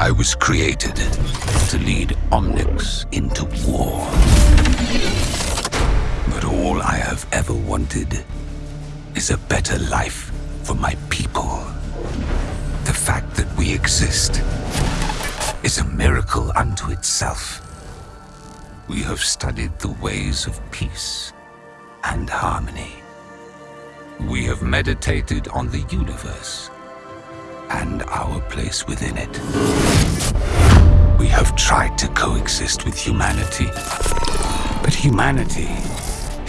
I was created to lead Omnics into war. But all I have ever wanted is a better life for my people. The fact that we exist is a miracle unto itself. We have studied the ways of peace and harmony. We have meditated on the universe and our place within it. We have tried to coexist with humanity, but humanity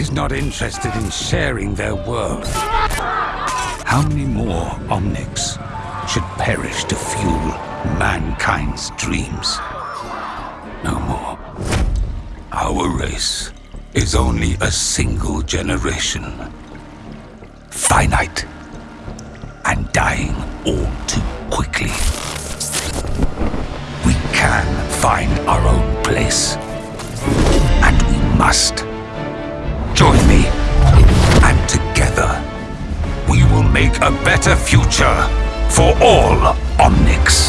is not interested in sharing their world. How many more Omnics should perish to fuel mankind's dreams? No more. Our race is only a single generation. Finite. Dying all too quickly. We can find our own place. And we must. Join me. And together, we will make a better future for all Omnics.